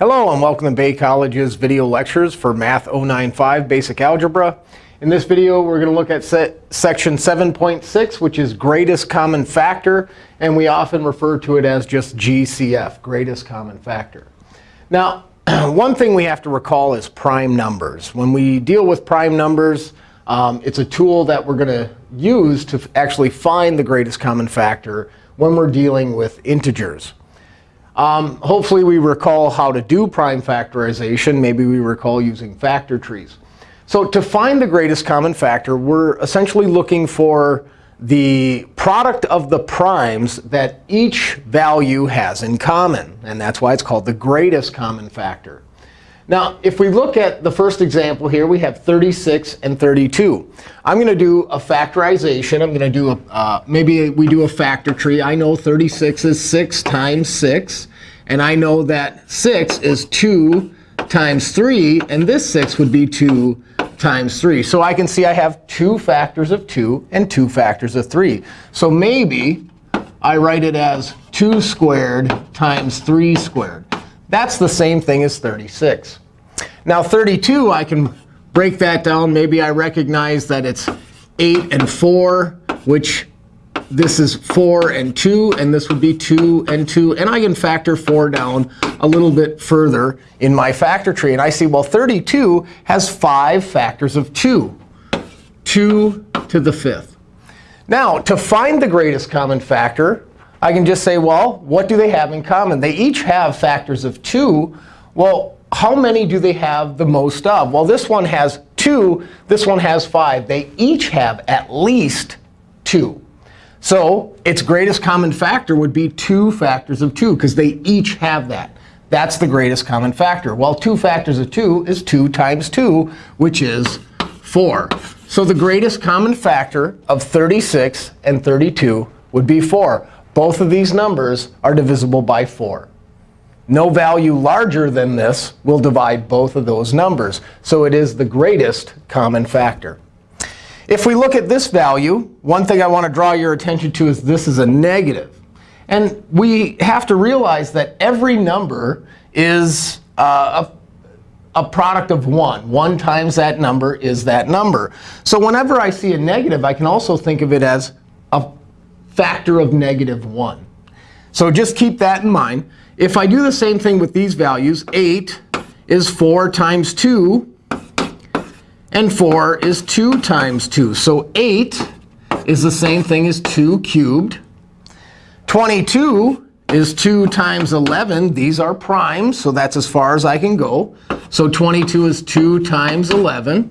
Hello, and welcome to Bay College's video lectures for Math 095 Basic Algebra. In this video, we're going to look at section 7.6, which is greatest common factor. And we often refer to it as just GCF, greatest common factor. Now, one thing we have to recall is prime numbers. When we deal with prime numbers, um, it's a tool that we're going to use to actually find the greatest common factor when we're dealing with integers. Um, hopefully, we recall how to do prime factorization. Maybe we recall using factor trees. So to find the greatest common factor, we're essentially looking for the product of the primes that each value has in common. And that's why it's called the greatest common factor. Now, if we look at the first example here, we have 36 and 32. I'm going to do a factorization. I'm going to do a, uh, maybe we do a factor tree. I know 36 is 6 times 6. And I know that 6 is 2 times 3. And this 6 would be 2 times 3. So I can see I have two factors of 2 and two factors of 3. So maybe I write it as 2 squared times 3 squared. That's the same thing as 36. Now 32, I can break that down. Maybe I recognize that it's 8 and 4, which this is 4 and 2, and this would be 2 and 2. And I can factor 4 down a little bit further in my factor tree. And I see, well, 32 has 5 factors of 2, 2 to the fifth. Now, to find the greatest common factor, I can just say, well, what do they have in common? They each have factors of 2. Well, how many do they have the most of? Well, this one has 2. This one has 5. They each have at least 2. So its greatest common factor would be 2 factors of 2, because they each have that. That's the greatest common factor. Well, 2 factors of 2 is 2 times 2, which is 4. So the greatest common factor of 36 and 32 would be 4. Both of these numbers are divisible by 4. No value larger than this will divide both of those numbers. So it is the greatest common factor. If we look at this value, one thing I want to draw your attention to is this is a negative. And we have to realize that every number is uh, a, a product of 1. 1 times that number is that number. So whenever I see a negative, I can also think of it as factor of negative 1. So just keep that in mind. If I do the same thing with these values, 8 is 4 times 2 and 4 is 2 times 2. So 8 is the same thing as 2 cubed. 22 is 2 times 11. These are primes, so that's as far as I can go. So 22 is 2 times 11.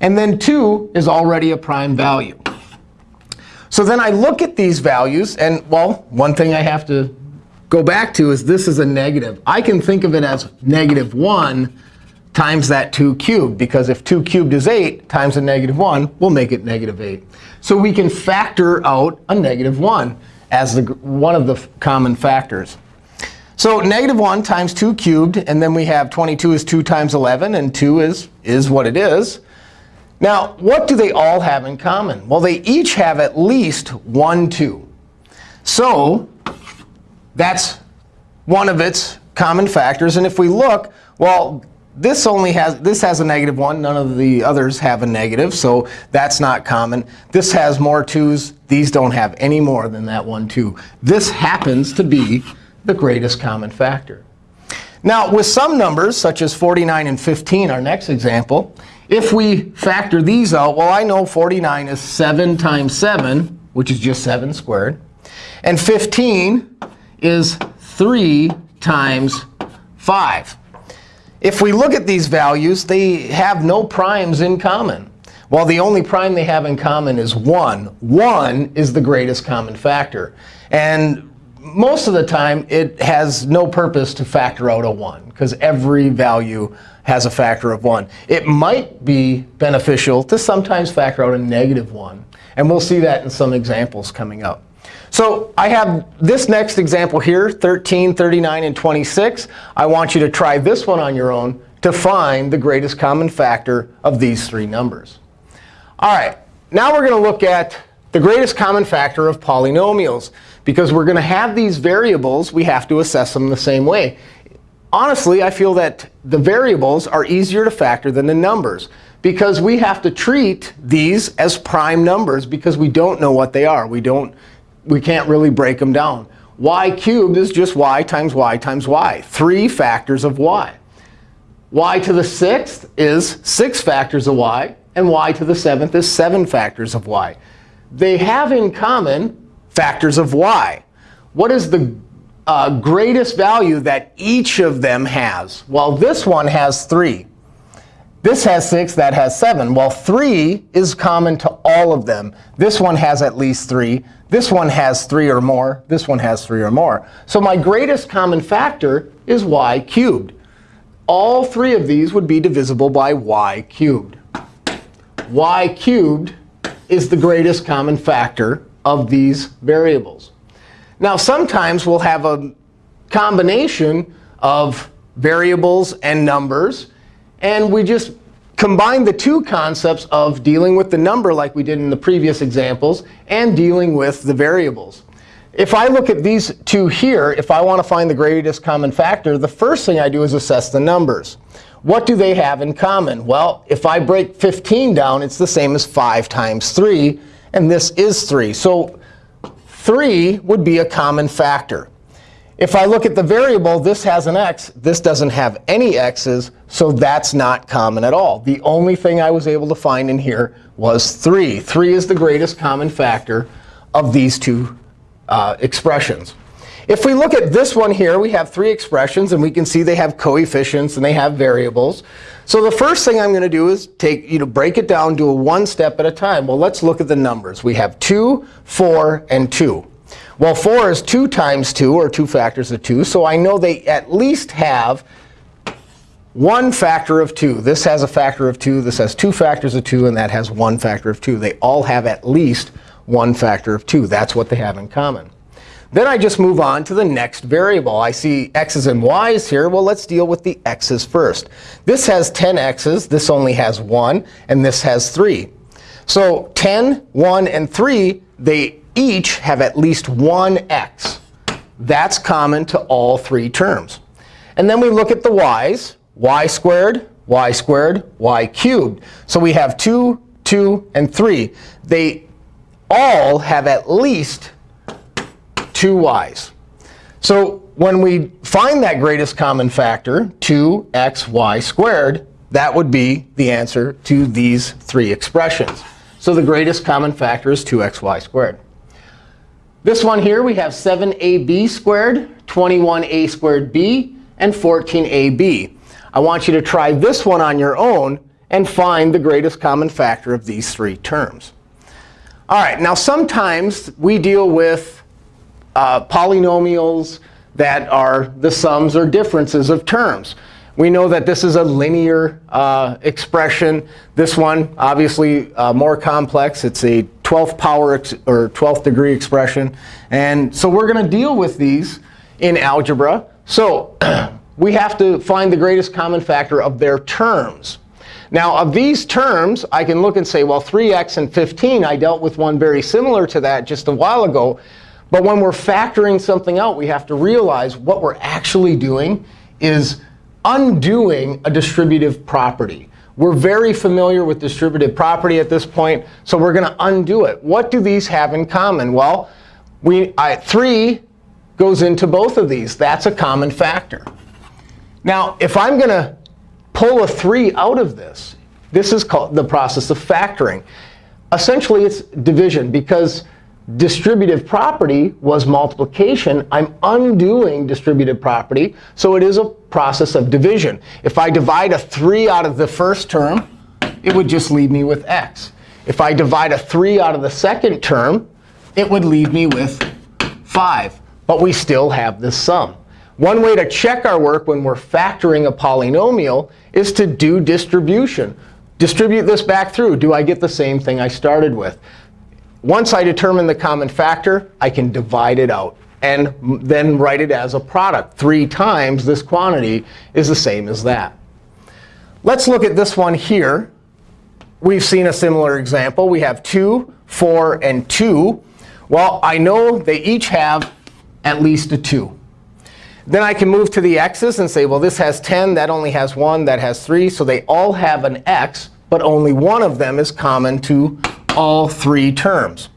And then 2 is already a prime value. So then I look at these values. And well, one thing I have to go back to is this is a negative. I can think of it as negative 1 times that 2 cubed. Because if 2 cubed is 8 times a negative 1, we'll make it negative 8. So we can factor out a negative 1 as the, one of the common factors. So negative 1 times 2 cubed. And then we have 22 is 2 times 11. And 2 is, is what it is. Now, what do they all have in common? Well, they each have at least 1, 2. So that's one of its common factors. And if we look, well, this only has this has a negative 1. None of the others have a negative, so that's not common. This has more 2's. These don't have any more than that 1, 2. This happens to be the greatest common factor. Now, with some numbers, such as 49 and 15, our next example, if we factor these out, well, I know 49 is 7 times 7, which is just 7 squared. And 15 is 3 times 5. If we look at these values, they have no primes in common. Well, the only prime they have in common is 1. 1 is the greatest common factor. And most of the time, it has no purpose to factor out a 1, because every value has a factor of 1. It might be beneficial to sometimes factor out a negative 1. And we'll see that in some examples coming up. So I have this next example here, 13, 39, and 26. I want you to try this one on your own to find the greatest common factor of these three numbers. All right, now we're going to look at the greatest common factor of polynomials. Because we're going to have these variables, we have to assess them the same way. honestly, I feel that the variables are easier to factor than the numbers because we have to treat these as prime numbers because we don't know what they are. We, don't, we can't really break them down. y cubed is just y times y times y, three factors of y. y to the sixth is six factors of y, and y to the seventh is seven factors of y. They have in common factors of y. What is the uh, greatest value that each of them has? Well, this one has 3. This has 6, that has 7. Well, 3 is common to all of them. This one has at least 3. This one has 3 or more. This one has 3 or more. So my greatest common factor is y cubed. All three of these would be divisible by y cubed. y cubed is the greatest common factor of these variables. Now, sometimes we'll have a combination of variables and numbers. And we just combine the two concepts of dealing with the number like we did in the previous examples and dealing with the variables. If I look at these two here, if I want to find the greatest common factor, the first thing I do is assess the numbers. What do they have in common? Well, if I break 15 down, it's the same as 5 times 3. And this is 3. So 3 would be a common factor. If I look at the variable, this has an x. This doesn't have any x's. So that's not common at all. The only thing I was able to find in here was 3. 3 is the greatest common factor of these two uh, expressions. If we look at this one here, we have three expressions. And we can see they have coefficients and they have variables. So the first thing I'm going to do is take, you know, break it down, do a one step at a time. Well, let's look at the numbers. We have 2, 4, and 2. Well, 4 is 2 times 2, or 2 factors of 2. So I know they at least have one factor of 2. This has a factor of 2. This has two factors of 2. And that has one factor of 2. They all have at least one factor of 2. That's what they have in common. Then I just move on to the next variable. I see x's and y's here. Well, let's deal with the x's first. This has 10 x's. This only has 1. And this has 3. So 10, 1, and 3, they each have at least one x. That's common to all three terms. And then we look at the y's. y squared, y squared, y cubed. So we have 2, 2, and 3. They all have at least two y's. So when we find that greatest common factor, 2xy squared, that would be the answer to these three expressions. So the greatest common factor is 2xy squared. This one here, we have 7ab squared, 21a squared b, and 14ab. I want you to try this one on your own and find the greatest common factor of these three terms. All right, now sometimes we deal with uh, polynomials that are the sums or differences of terms. We know that this is a linear uh, expression. This one, obviously, uh, more complex. It's a 12th power or 12th degree expression. And so we're going to deal with these in algebra. So we have to find the greatest common factor of their terms. Now, of these terms, I can look and say, well, 3x and 15, I dealt with one very similar to that just a while ago. But when we're factoring something out, we have to realize what we're actually doing is undoing a distributive property. We're very familiar with distributive property at this point, so we're going to undo it. What do these have in common? Well, we, I, 3 goes into both of these. That's a common factor. Now, if I'm going to pull a 3 out of this, this is called the process of factoring. Essentially, it's division, because distributive property was multiplication. I'm undoing distributive property. So it is a process of division. If I divide a 3 out of the first term, it would just leave me with x. If I divide a 3 out of the second term, it would leave me with 5. But we still have this sum. One way to check our work when we're factoring a polynomial is to do distribution. Distribute this back through. Do I get the same thing I started with? Once I determine the common factor, I can divide it out and then write it as a product. Three times this quantity is the same as that. Let's look at this one here. We've seen a similar example. We have 2, 4, and 2. Well, I know they each have at least a 2. Then I can move to the x's and say, well, this has 10. That only has 1. That has 3. So they all have an x, but only one of them is common to all three terms.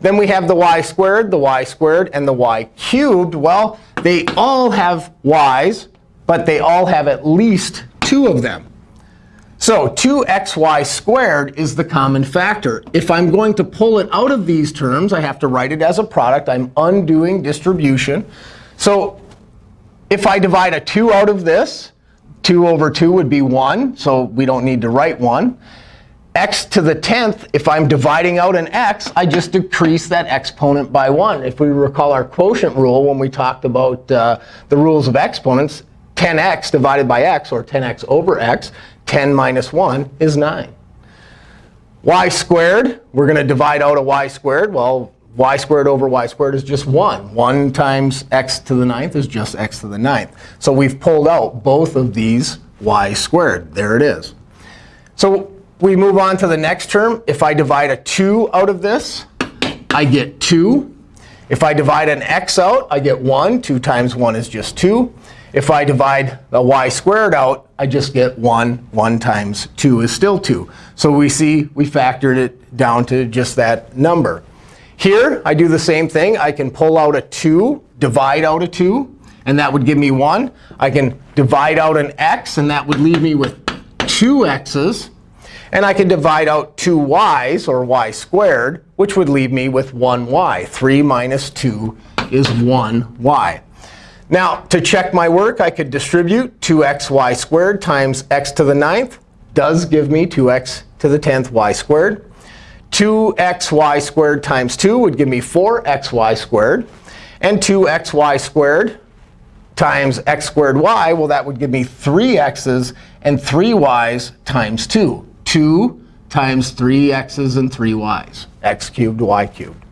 Then we have the y squared, the y squared, and the y cubed. Well, they all have y's, but they all have at least two of them. So 2xy squared is the common factor. If I'm going to pull it out of these terms, I have to write it as a product. I'm undoing distribution. So if I divide a 2 out of this, 2 over 2 would be 1. So we don't need to write 1 x to the 10th, if I'm dividing out an x, I just decrease that exponent by 1. If we recall our quotient rule when we talked about uh, the rules of exponents, 10x divided by x, or 10x over x, 10 minus 1 is 9. y squared, we're going to divide out a y squared. Well, y squared over y squared is just 1. 1 times x to the ninth is just x to the ninth. So we've pulled out both of these y squared. There it is. So we move on to the next term. If I divide a 2 out of this, I get 2. If I divide an x out, I get 1. 2 times 1 is just 2. If I divide the y squared out, I just get 1. 1 times 2 is still 2. So we see we factored it down to just that number. Here, I do the same thing. I can pull out a 2, divide out a 2, and that would give me 1. I can divide out an x, and that would leave me with two x's. And I can divide out two y's, or y squared, which would leave me with 1y. 3 minus 2 is 1y. Now, to check my work, I could distribute 2xy squared times x to the ninth does give me 2x to the 10th y squared. 2xy squared times 2 would give me 4xy squared. And 2xy squared times x squared y, well, that would give me 3x's and 3y's times 2. 2 times 3x's and 3y's, x cubed, y cubed.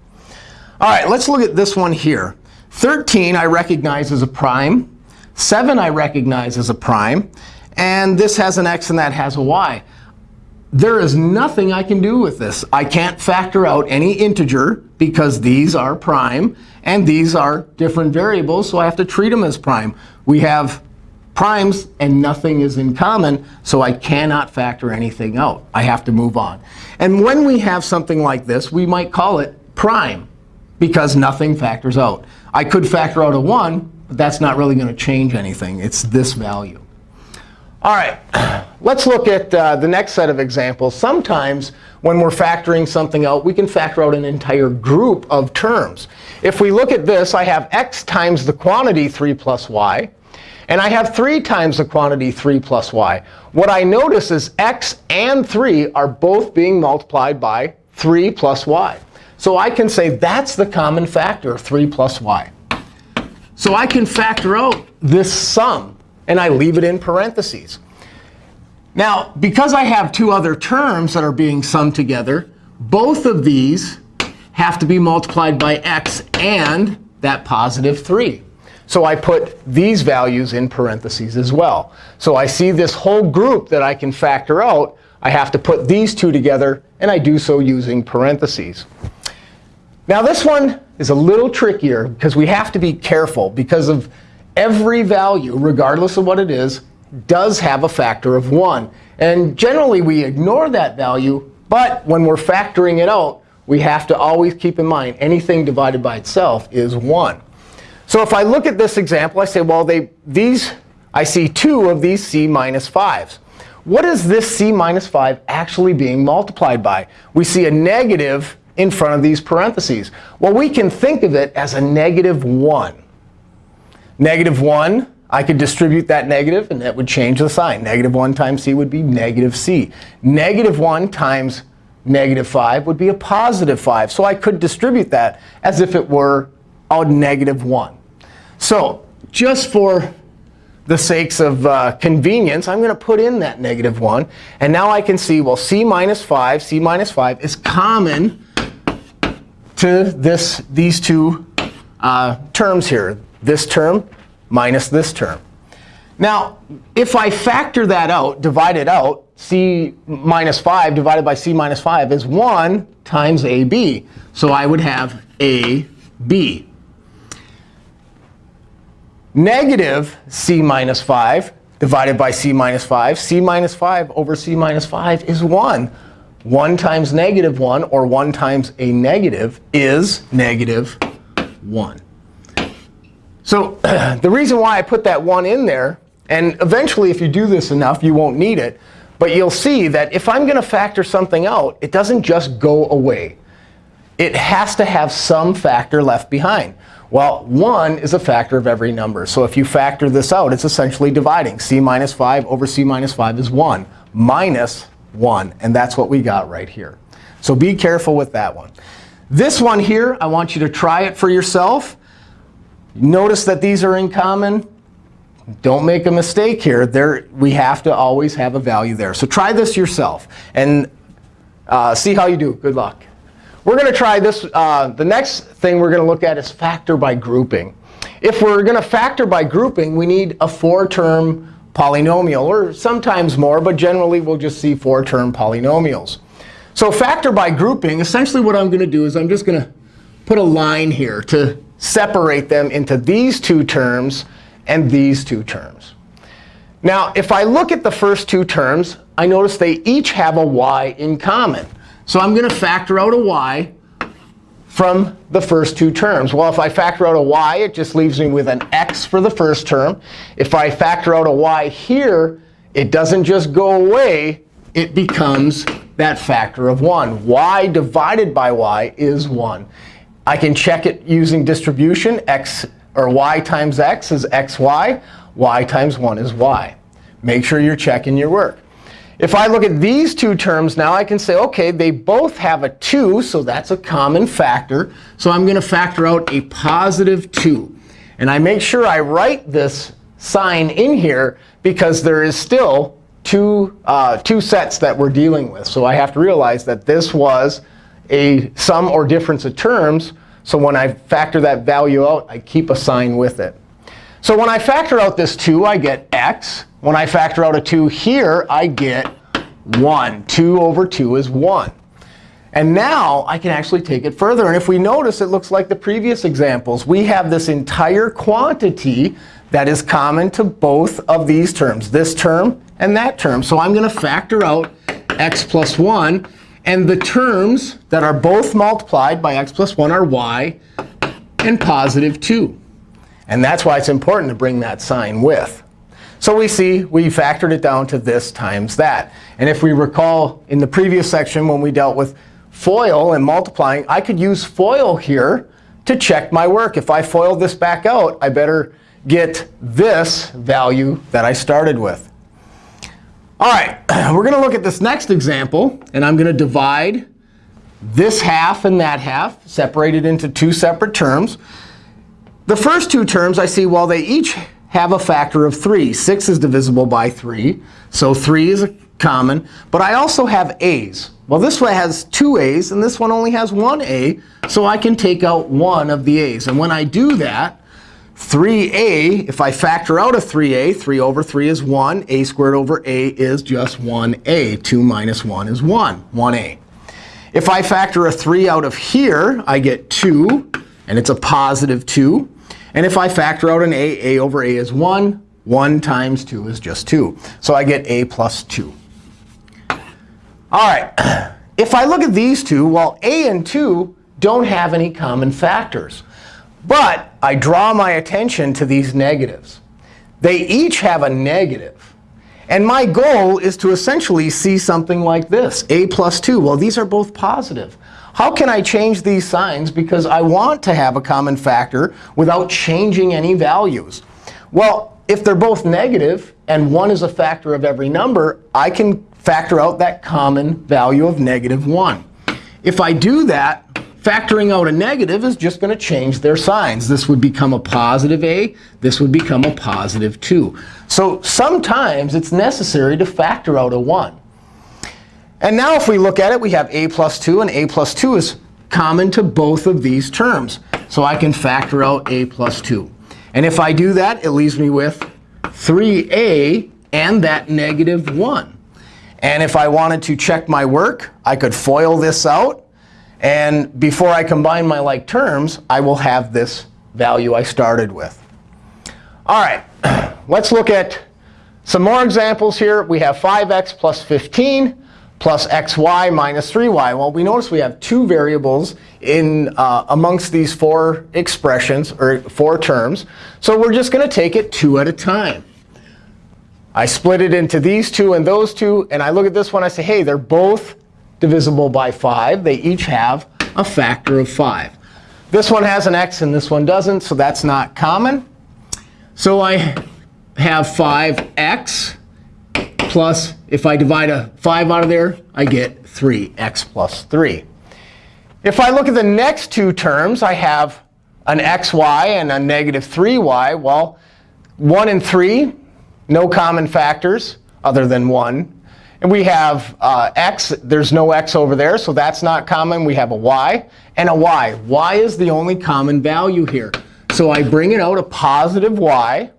All right, let's look at this one here. 13 I recognize as a prime. 7 I recognize as a prime. And this has an x and that has a y. There is nothing I can do with this. I can't factor out any integer because these are prime and these are different variables, so I have to treat them as prime. We have primes, and nothing is in common, so I cannot factor anything out. I have to move on. And when we have something like this, we might call it prime, because nothing factors out. I could factor out a 1, but that's not really going to change anything. It's this value. All right, let's look at uh, the next set of examples. Sometimes when we're factoring something out, we can factor out an entire group of terms. If we look at this, I have x times the quantity 3 plus y. And I have 3 times the quantity 3 plus y. What I notice is x and 3 are both being multiplied by 3 plus y. So I can say that's the common factor of 3 plus y. So I can factor out this sum, and I leave it in parentheses. Now, because I have two other terms that are being summed together, both of these have to be multiplied by x and that positive 3. So I put these values in parentheses as well. So I see this whole group that I can factor out. I have to put these two together, and I do so using parentheses. Now this one is a little trickier because we have to be careful because of every value, regardless of what it is, does have a factor of 1. And generally, we ignore that value. But when we're factoring it out, we have to always keep in mind anything divided by itself is 1. So if I look at this example, I say, well, they, these, I see two of these c minus 5s. What is this c minus 5 actually being multiplied by? We see a negative in front of these parentheses. Well, we can think of it as a negative 1. Negative 1, I could distribute that negative, and that would change the sign. Negative 1 times c would be negative c. Negative 1 times negative 5 would be a positive 5. So I could distribute that as if it were negative 1. So just for the sakes of uh, convenience, I'm going to put in that negative 1. And now I can see, well, c minus 5, c minus 5 is common to this, these two uh, terms here, this term minus this term. Now, if I factor that out, divide it out, c minus 5 divided by c minus 5 is 1 times ab. So I would have ab. Negative c minus 5 divided by c minus 5. c minus 5 over c minus 5 is 1. 1 times negative 1, or 1 times a negative, is negative 1. So the reason why I put that 1 in there, and eventually if you do this enough, you won't need it. But you'll see that if I'm going to factor something out, it doesn't just go away. It has to have some factor left behind. Well, 1 is a factor of every number. So if you factor this out, it's essentially dividing. c minus 5 over c minus 5 is 1 minus 1. And that's what we got right here. So be careful with that one. This one here, I want you to try it for yourself. Notice that these are in common. Don't make a mistake here. There, we have to always have a value there. So try this yourself and uh, see how you do. Good luck. We're going to try this. Uh, the next thing we're going to look at is factor by grouping. If we're going to factor by grouping, we need a four-term polynomial, or sometimes more. But generally, we'll just see four-term polynomials. So factor by grouping, essentially what I'm going to do is I'm just going to put a line here to separate them into these two terms and these two terms. Now, if I look at the first two terms, I notice they each have a y in common. So I'm going to factor out a y from the first two terms. Well, if I factor out a y, it just leaves me with an x for the first term. If I factor out a y here, it doesn't just go away. It becomes that factor of 1. y divided by y is 1. I can check it using distribution. x or y times x is xy. y times 1 is y. Make sure you're checking your work. If I look at these two terms now, I can say, OK, they both have a 2, so that's a common factor. So I'm going to factor out a positive 2. And I make sure I write this sign in here because there is still two, uh, two sets that we're dealing with. So I have to realize that this was a sum or difference of terms. So when I factor that value out, I keep a sign with it. So when I factor out this 2, I get x. When I factor out a 2 here, I get 1. 2 over 2 is 1. And now I can actually take it further. And if we notice, it looks like the previous examples. We have this entire quantity that is common to both of these terms, this term and that term. So I'm going to factor out x plus 1. And the terms that are both multiplied by x plus 1 are y and positive 2. And that's why it's important to bring that sign with. So we see we factored it down to this times that. And if we recall in the previous section when we dealt with FOIL and multiplying, I could use FOIL here to check my work. If I FOIL this back out, I better get this value that I started with. All right, we're going to look at this next example. And I'm going to divide this half and that half, separated into two separate terms. The first two terms, I see, well, they each have a factor of 3. 6 is divisible by 3. So 3 is a common. But I also have a's. Well, this one has two a's, and this one only has one a. So I can take out one of the a's. And when I do that, 3a, if I factor out a 3a, 3 over 3 is 1. a squared over a is just 1a. 2 minus 1 is 1, 1a. If I factor a 3 out of here, I get 2. And it's a positive 2. And if I factor out an a, a over a is 1. 1 times 2 is just 2. So I get a plus 2. All right. If I look at these two, well, a and 2 don't have any common factors. But I draw my attention to these negatives. They each have a negative. And my goal is to essentially see something like this, a plus 2. Well, these are both positive. How can I change these signs? Because I want to have a common factor without changing any values. Well, if they're both negative and one is a factor of every number, I can factor out that common value of negative 1. If I do that, Factoring out a negative is just going to change their signs. This would become a positive a. This would become a positive 2. So sometimes it's necessary to factor out a 1. And now if we look at it, we have a plus 2. And a plus 2 is common to both of these terms. So I can factor out a plus 2. And if I do that, it leaves me with 3a and that negative 1. And if I wanted to check my work, I could FOIL this out. And before I combine my like terms, I will have this value I started with. All right, let's look at some more examples here. We have 5x plus 15 plus xy minus 3y. Well, we notice we have two variables in uh, amongst these four expressions, or four terms. So we're just going to take it two at a time. I split it into these two and those two. And I look at this one. I say, hey, they're both divisible by 5. They each have a factor of 5. This one has an x and this one doesn't, so that's not common. So I have 5x plus, if I divide a 5 out of there, I get 3x plus 3. If I look at the next two terms, I have an xy and a negative 3y. Well, 1 and 3, no common factors other than 1. And we have uh, x. There's no x over there, so that's not common. We have a y and a y. y is the only common value here. So I bring it out a positive y.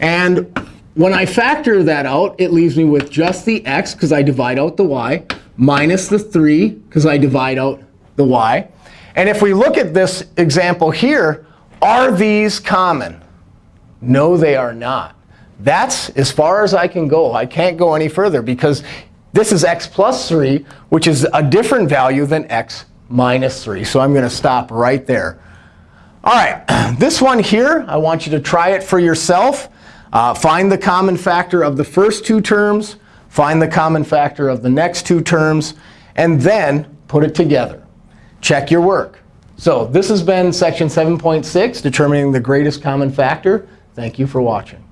And when I factor that out, it leaves me with just the x, because I divide out the y, minus the 3, because I divide out the y. And if we look at this example here, are these common? No, they are not. That's as far as I can go. I can't go any further, because this is x plus 3, which is a different value than x minus 3. So I'm going to stop right there. All right, this one here, I want you to try it for yourself. Uh, find the common factor of the first two terms. Find the common factor of the next two terms. And then put it together. Check your work. So this has been section 7.6, determining the greatest common factor. Thank you for watching.